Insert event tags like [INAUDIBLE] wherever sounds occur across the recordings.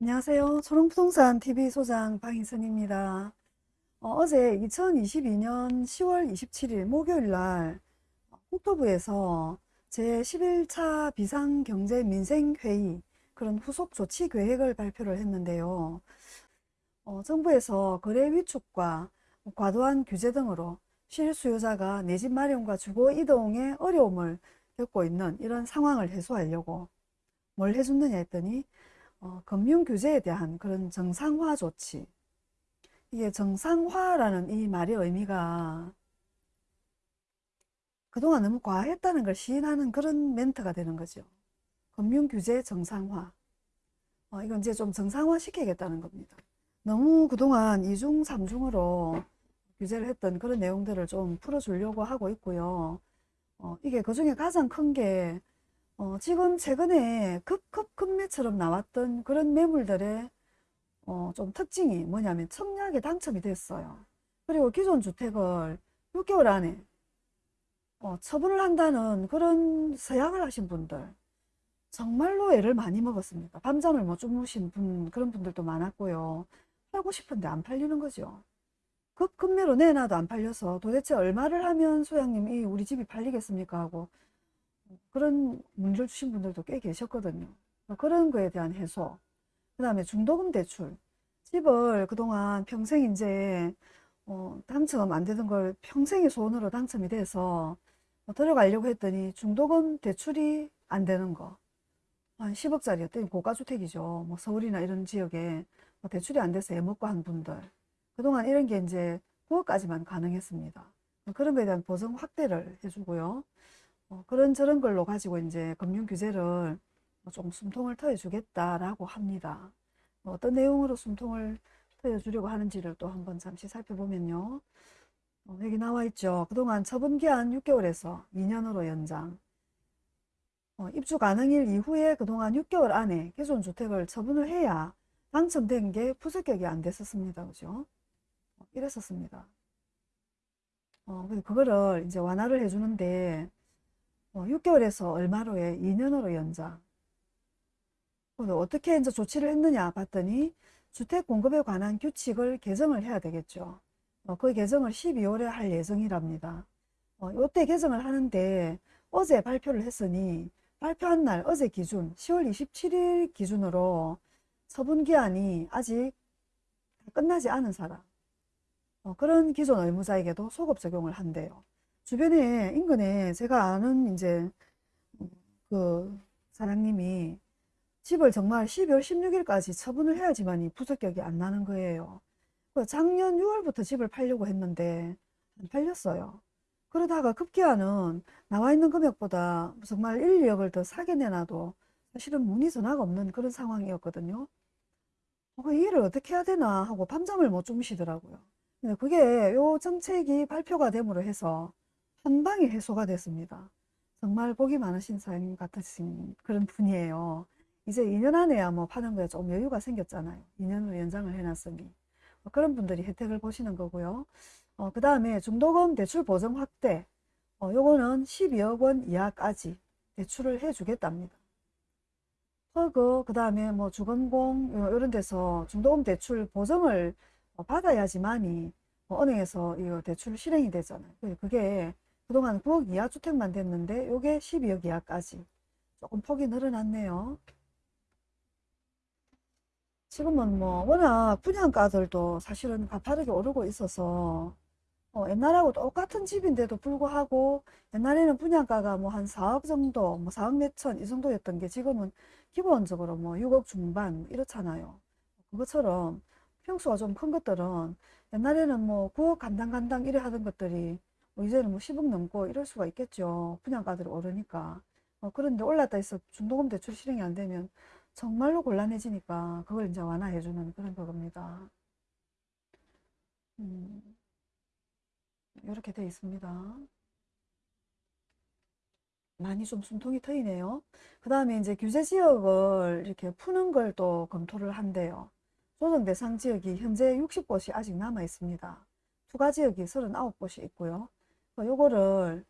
안녕하세요. 초롱부동산 TV 소장 방희선입니다. 어, 제 2022년 10월 27일 목요일 날 국토부에서 제11차 비상경제민생회의 그런 후속 조치 계획을 발표를 했는데요. 어, 정부에서 거래 위축과 과도한 규제 등으로 실수요자가 내 집 마련과 주거 이동에 어려움을 겪고 있는 이런 상황을 해소하려고 뭘 해줬느냐 했더니 어, 금융 규제에 대한 그런 정상화 조치. 이게 정상화라는 이 말의 의미가 그동안 너무 과했다는 걸 시인하는 그런 멘트가 되는 거죠. 금융 규제 정상화. 어, 이건 이제 좀 정상화 시키겠다는 겁니다. 너무 그동안 이중 삼중으로 규제를 했던 그런 내용들을 좀 풀어주려고 하고 있고요. 어, 이게 그 중에 가장 큰게 어, 지금 최근에 급급급매처럼 나왔던 그런 매물들의 어, 좀 특징이 뭐냐면 청약에 당첨이 됐어요. 그리고 기존 주택을 6개월 안에 어, 처분을 한다는 그런 서약을 하신 분들 정말로 애를 많이 먹었습니다. 밤잠을 못 주무신 분 그런 분들도 많았고요. 팔고 싶은데 안 팔리는 거죠. 급급매로 내놔도 안 팔려서 도대체 얼마를 하면 소장님이 우리 집이 팔리겠습니까 하고 그런 문의를 주신 분들도 꽤 계셨거든요. 그런 거에 대한 해소. 그 다음에 중도금 대출. 집을 그동안 평생 이제 어, 당첨 안 되던 걸 평생의 소원으로 당첨이 돼서 뭐 들어가려고 했더니 중도금 대출이 안 되는 거. 한 10억짜리였더니 고가주택이죠. 뭐 서울이나 이런 지역에 뭐 대출이 안 돼서 애먹고 한 분들. 그동안 이런 게 이제 9억까지만 가능했습니다. 그런 거에 대한 보증 확대를 해주고요. 어, 그런 저런 걸로 가지고 이제 금융 규제를 좀 숨통을 트여주겠다라고 합니다. 뭐 어떤 내용으로 숨통을 트여주려고 하는지를 또 한번 잠시 살펴보면요. 어, 여기 나와 있죠. 그동안 처분기한 6개월에서 2년으로 연장. 어, 입주 가능일 이후에 그동안 6개월 안에 기존 주택을 처분을 해야 당첨된 게 부적격이 안 됐었습니다. 그죠? 어, 이랬었습니다. 어, 그거를 이제 완화를 해주는데 6개월에서 어, 얼마로 해? 2년으로 연장. 어떻게 이제 조치를 했느냐 봤더니 주택 공급에 관한 규칙을 개정을 해야 되겠죠. 어, 그 개정을 12월에 할 예정이랍니다. 어, 이때 개정을 하는데 어제 발표를 했으니 발표한 날 어제 기준 10월 27일 기준으로 처분 기한이 아직 끝나지 않은 사람 어, 그런 기존 의무자에게도 소급 적용을 한대요. 주변에 인근에 제가 아는 이제 그 사장님이 집을 정말 12월 16일까지 처분을 해야지만이 부적격이 안 나는 거예요. 그 작년 6월부터 집을 팔려고 했는데 안 팔렸어요. 그러다가 급기야는 나와 있는 금액보다 정말 1, 2억을 더 사게 내놔도 사실은 문의 전화가 없는 그런 상황이었거든요. 어, 이 일을 어떻게 해야 되나 하고 밤잠을 못 주무시더라고요. 그게 요 정책이 발표가 됨으로 해서 한 방에 해소가 됐습니다. 정말 복이 많으신 사장님 같으신 그런 분이에요. 이제 2년 안에야 뭐 파는 거에 좀 여유가 생겼잖아요. 2년으로 연장을 해놨으니. 뭐 그런 분들이 혜택을 보시는 거고요. 어, 그 다음에 중도금 대출 보증 확대. 어, 요거는 12억 원 이하까지 대출을 해주겠답니다. 허그, 그 다음에 뭐 주건공, 이런 데서 중도금 대출 보증을 어, 받아야지만이 뭐 은행에서 이 대출 실행이 되잖아요. 그게 그동안 9억 이하 주택만 됐는데 요게 12억 이하까지 조금 폭이 늘어났네요. 지금은 뭐 워낙 분양가들도 사실은 가파르게 오르고 있어서 어, 옛날하고 똑같은 집인데도 불구하고 옛날에는 분양가가 뭐 한 4억 정도 뭐 4억 몇천 이 정도였던 게 지금은 기본적으로 뭐 6억 중반 이렇잖아요. 그것처럼 평수가 좀 큰 것들은 옛날에는 뭐 9억 간당간당 이래 하던 것들이 뭐 이제는 뭐 10억 넘고 이럴 수가 있겠죠. 분양가들이 오르니까. 어, 그런데 올랐다 해서 중도금 대출 실행이 안 되면 정말로 곤란해지니까 그걸 이제 완화해주는 그런 거겁니다. 음, 이렇게 되어 있습니다. 많이 좀 숨통이 트이네요. 그 다음에 이제 규제 지역을 이렇게 푸는 걸 또 검토를 한대요. 조정 대상 지역이 현재 60곳이 아직 남아 있습니다. 추가 지역이 39곳이 있고요. 어, 요거를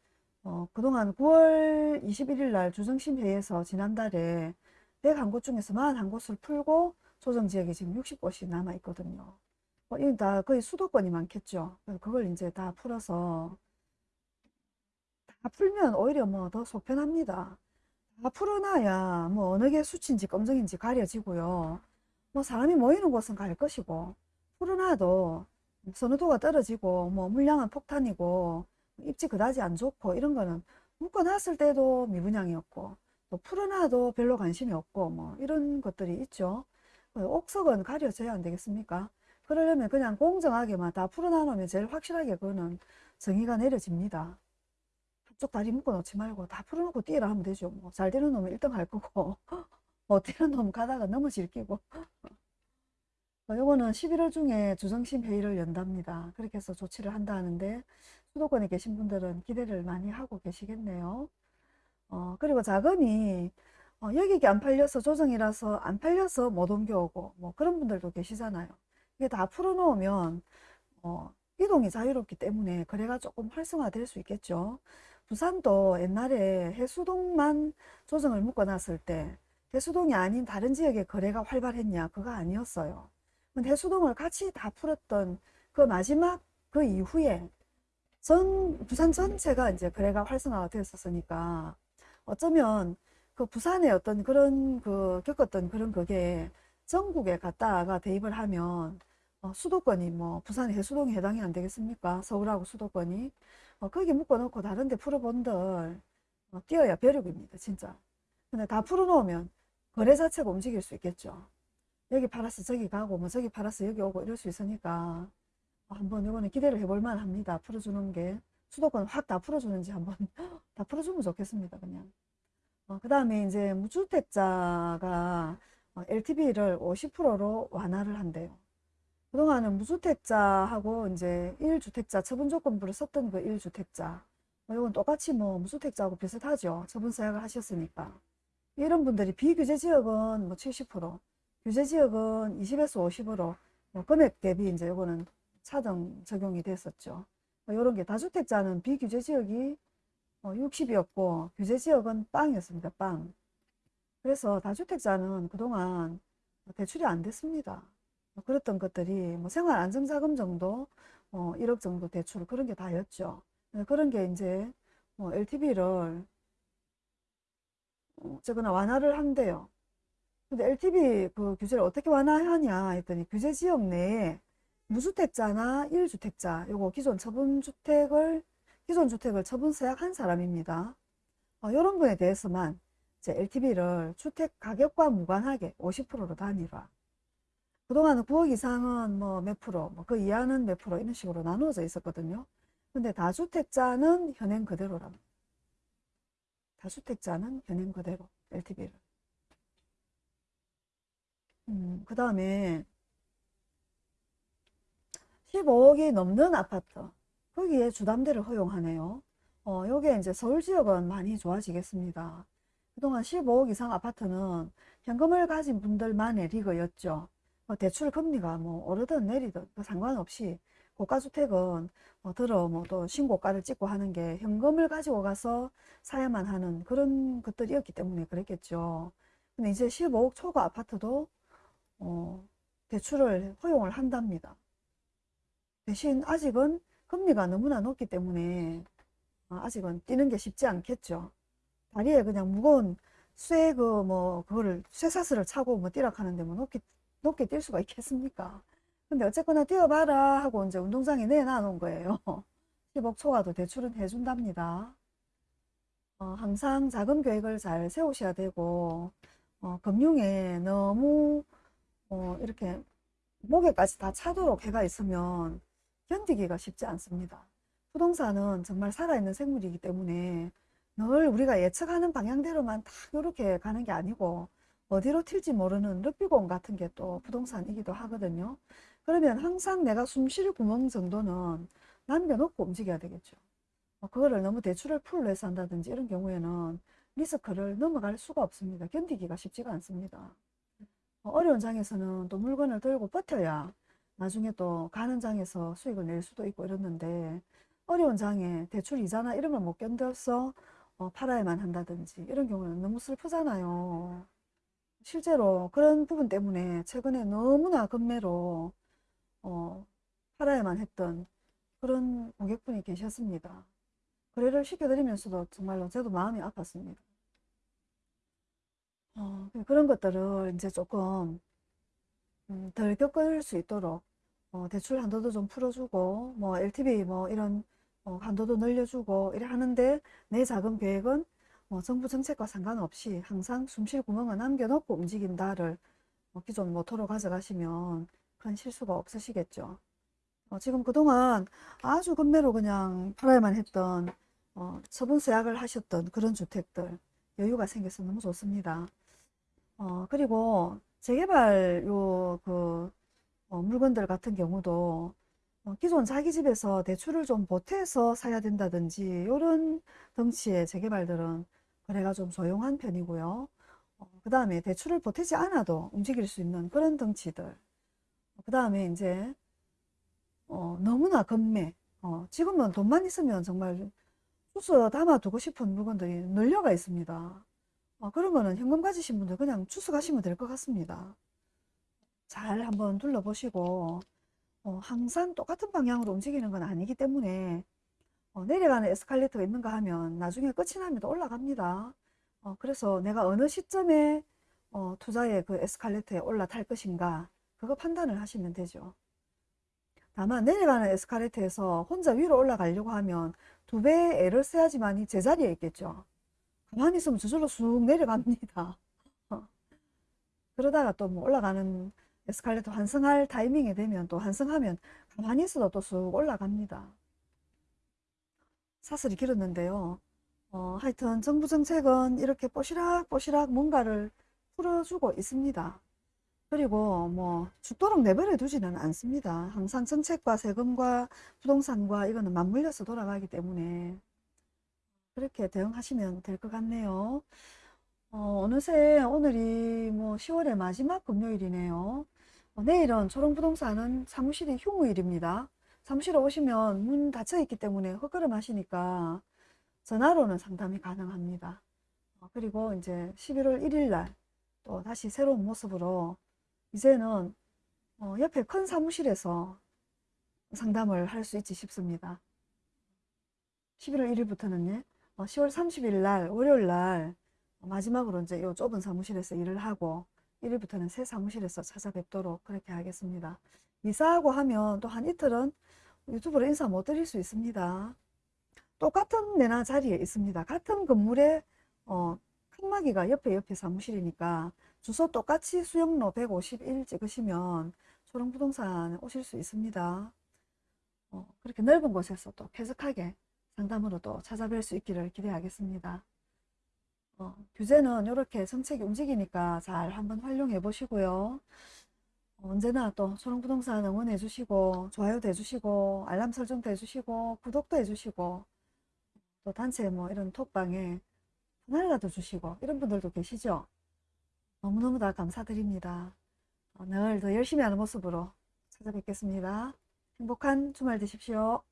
어, 그동안 9월 21일 날 주정심 회의에서 지난달에 101곳 중에서 41곳을 풀고 조정지역이 지금 60곳이 남아 있거든요. 어, 이건 다 거의 수도권이 많겠죠. 그걸 이제 다 풀어서 다 풀면 오히려 뭐 더 속편합니다. 다 풀어놔야 뭐 어느 게 수치인지 검정인지 가려지고요. 뭐 사람이 모이는 곳은 갈 것이고 풀어놔도 선호도가 떨어지고 뭐 물량은 폭탄이고 입지 그다지 안 좋고 이런 거는 묶어놨을 때도 미분양이었고 또 풀어놔도 별로 관심이 없고 뭐 이런 것들이 있죠. 옥석은 가려져야 안 되겠습니까? 그러려면 그냥 공정하게만 다 풀어놔놓으면 제일 확실하게 그거는 정의가 내려집니다. 한쪽 다리 묶어 놓지 말고 다 풀어놓고 뛰라 하면 되죠. 뭐 잘 되는 놈은 1등 할 거고 [LAUGHS] 못 되는 놈 가다가 넘어질 끼고 어, 요거는 11월 중에 주정심 회의를 연답니다. 그렇게 해서 조치를 한다 하는데 수도권에 계신 분들은 기대를 많이 하고 계시겠네요. 어, 그리고 자금이 어, 여기 안 팔려서 조정이라서 안 팔려서 못 옮겨오고 뭐 그런 분들도 계시잖아요. 이게 다 풀어놓으면 어, 이동이 자유롭기 때문에 거래가 조금 활성화될 수 있겠죠. 부산도 옛날에 해수동만 조정을 묶어놨을 때 해수동이 아닌 다른 지역의 거래가 활발했냐? 그거 아니었어요. 근데 해수동을 같이 다 풀었던 그 마지막 그 이후에 전 부산 전체가 이제 거래가 활성화가 됐었으니까 어쩌면 그 부산의 어떤 그런 그 겪었던 그런 그게 전국에 갔다가 대입을 하면 어, 수도권이 뭐 부산 해수동이 해당이 안 되겠습니까? 서울하고 수도권이? 어, 거기 묶어놓고 다른 데 풀어본들 어, 뛰어야 벼룩입니다 진짜. 근데 다 풀어놓으면 거래 자체가 움직일 수 있겠죠. 여기 팔아서 저기 가고 뭐 저기 팔아서 여기 오고 이럴 수 있으니까 한번 이거는 기대를 해볼 만합니다 풀어주는 게 수도권 확 다 풀어주는지 한번 [LAUGHS] 다 풀어주면 좋겠습니다 그냥 어, 그 다음에 이제 무주택자가 LTV를 50%로 완화를 한대요. 그동안은 무주택자하고 이제 1주택자 처분 조건부를 썼던 그 1주택자 뭐 이건 똑같이 뭐 무주택자하고 비슷하죠. 처분 서약을 하셨으니까. 이런 분들이 비규제 지역은 뭐 70%, 규제 지역은 20에서 50으로 뭐 금액 대비 이제 이거는 차등 적용이 됐었죠. 뭐 이런 게 다주택자는 비규제 지역이 60이었고 어, 규제 지역은 빵이었습니다. 빵. 그래서 다주택자는 그동안 대출이 안 됐습니다. 뭐 그랬던 것들이 뭐 생활 안정자금 정도 어, 1억 정도 대출 그런 게 다였죠. 네, 그런 게 이제 뭐 LTV를 어쨌거나 완화를 한대요. 근데 LTV 그 규제를 어떻게 완화하냐 했더니 규제 지역 내에 무주택자나 1주택자 요거 기존 처분주택을 기존 주택을 처분 서약한 사람입니다. 어, 이런 분에 대해서만 이제 LTV를 주택 가격과 무관하게 50%로 단일화. 그동안은 9억 이상은 뭐 몇 프로, 뭐 그 이하는 몇 프로 이런 식으로 나누어져 있었거든요. 근데 다주택자는 현행 그대로랍니다. 다주택자는 현행 그대로 LTV를. 음, 그 다음에 15억이 넘는 아파트 거기에 주담대를 허용하네요. 어, 요게 이제 서울 지역은 많이 좋아지겠습니다. 그동안 15억 이상 아파트는 현금을 가진 분들만의 리그였죠. 뭐 대출 금리가 뭐 오르든 내리든 그 상관없이 고가주택은 뭐 들어 뭐 또 신고가를 찍고 하는 게 현금을 가지고 가서 사야만 하는 그런 것들이었기 때문에 그랬겠죠. 근데 이제 15억 초과 아파트도 어, 대출을 허용을 한답니다. 대신 아직은 금리가 너무나 높기 때문에 어, 아직은 뛰는 게 쉽지 않겠죠. 다리에 그냥 무거운 쇠 그 뭐 그거를 쇠사슬을 차고 뭐 뛰라 하는데 뭐 높게 높게 뛸 수가 있겠습니까? 근데 어쨌거나 뛰어봐라 하고 이제 운동장에 내놔 놓은 거예요. [LAUGHS] 10억 초과도 대출은 해준답니다. 어, 항상 자금 계획을 잘 세우셔야 되고 어, 금융에 너무 어, 이렇게 목에까지 다 차도록 해가 있으면 견디기가 쉽지 않습니다. 부동산은 정말 살아있는 생물이기 때문에 늘 우리가 예측하는 방향대로만 딱 이렇게 가는 게 아니고 어디로 튈지 모르는 르비공 같은 게 또 부동산이기도 하거든요. 그러면 항상 내가 숨 쉴 구멍 정도는 남겨놓고 움직여야 되겠죠. 뭐 그거를 너무 대출을 풀로 해서 한다든지 이런 경우에는 리스크를 넘어갈 수가 없습니다. 견디기가 쉽지가 않습니다. 어려운 장에서는 또 물건을 들고 버텨야 나중에 또 가는 장에서 수익을 낼 수도 있고 이랬는데 어려운 장에 대출 이자나 이런 걸 못 견뎌서 어, 팔아야만 한다든지 이런 경우는 너무 슬프잖아요. 실제로 그런 부분 때문에 최근에 너무나 급매로 어, 팔아야만 했던 그런 고객분이 계셨습니다. 거래를 시켜드리면서도 정말로 저도 마음이 아팠습니다. 어, 그런 것들을 이제 조금 음, 덜 겪을 수 있도록 어, 대출 한도도 좀 풀어주고 뭐 LTV 뭐 이런 어, 한도도 늘려주고 이래 하는데 내 자금 계획은 뭐 정부 정책과 상관없이 항상 숨쉴 구멍을 남겨놓고 움직인다를 어, 기존 모토로 가져가시면 큰 실수가 없으시겠죠. 어, 지금 그동안 아주 급매로 그냥 팔아야만 했던 어, 처분 서약을 하셨던 그런 주택들 여유가 생겨서 너무 좋습니다. 어, 그리고 재개발 요그 어, 물건들 같은 경우도 어, 기존 자기 집에서 대출을 좀 보태서 사야 된다든지 이런 덩치의 재개발들은 거래가 좀 조용한 편이고요. 그 다음에 대출을 보태지 않아도 움직일 수 있는 그런 덩치들. 그 다음에 이제 어, 너무나 급매. 어, 지금은 돈만 있으면 정말 주스 담아두고 싶은 물건들이 널려가 있습니다. 어, 그런 거는 현금 가지신 분들 그냥 추수가시면 될 것 같습니다. 잘 한번 둘러보시고 어, 항상 똑같은 방향으로 움직이는 건 아니기 때문에 어, 내려가는 에스컬레이터가 있는가 하면 나중에 끝이 나면 또 올라갑니다. 어, 그래서 내가 어느 시점에 어, 투자의 그 에스컬레이터에 올라탈 것인가 그거 판단을 하시면 되죠. 다만 내려가는 에스컬레이터에서 혼자 위로 올라가려고 하면 두 배의 애를 써야지만 이 제자리에 있겠죠. 가만히 있으면 저절로 쑥 내려갑니다. [LAUGHS] 그러다가 또 뭐 올라가는 에스컬레이터 환승할 타이밍이 되면 또 환승하면 가만히 있어도 또 쑥 올라갑니다. 사슬이 길었는데요. 어, 하여튼 정부 정책은 이렇게 뽀시락뽀시락 뭔가를 풀어주고 있습니다. 그리고 뭐 죽도록 내버려 두지는 않습니다. 항상 정책과 세금과 부동산과 이거는 맞물려서 돌아가기 때문에 그렇게 대응하시면 될 것 같네요. 어, 어느새 오늘이 뭐 10월의 마지막 금요일이네요. 어, 내일은 초롱부동산은 사무실이 휴무일입니다. 사무실에 오시면 문 닫혀 있기 때문에 헛걸음 하시니까 전화로는 상담이 가능합니다. 어, 그리고 이제 11월 1일 날 또 다시 새로운 모습으로 이제는 어, 옆에 큰 사무실에서 상담을 할 수 있지 싶습니다. 11월 1일부터는 요. 10월 30일 날 월요일 날 마지막으로 이제 이 좁은 사무실에서 일을 하고 1일부터는 새 사무실에서 찾아뵙도록 그렇게 하겠습니다. 이사하고 하면 또 한 이틀은 유튜브로 인사 못 드릴 수 있습니다. 똑같은 내나 자리에 있습니다. 같은 건물에 어, 칸막이가 옆에 옆에 사무실이니까 주소 똑같이 수영로 151 찍으시면 초롱부동산 오실 수 있습니다. 어, 그렇게 넓은 곳에서 또 쾌적하게 상담으로 또 찾아뵐 수 있기를 기대하겠습니다. 어, 규제는 이렇게 정책이 움직이니까 잘 한번 활용해 보시고요. 어, 언제나 또 초롱부동산 응원해 주시고 좋아요도 해주시고 알람 설정도 해주시고 구독도 해주시고 또 단체 뭐 이런 톡방에 하나라도 주시고 이런 분들도 계시죠. 너무너무 다 감사드립니다. 어, 늘더 열심히 하는 모습으로 찾아뵙겠습니다. 행복한 주말 되십시오.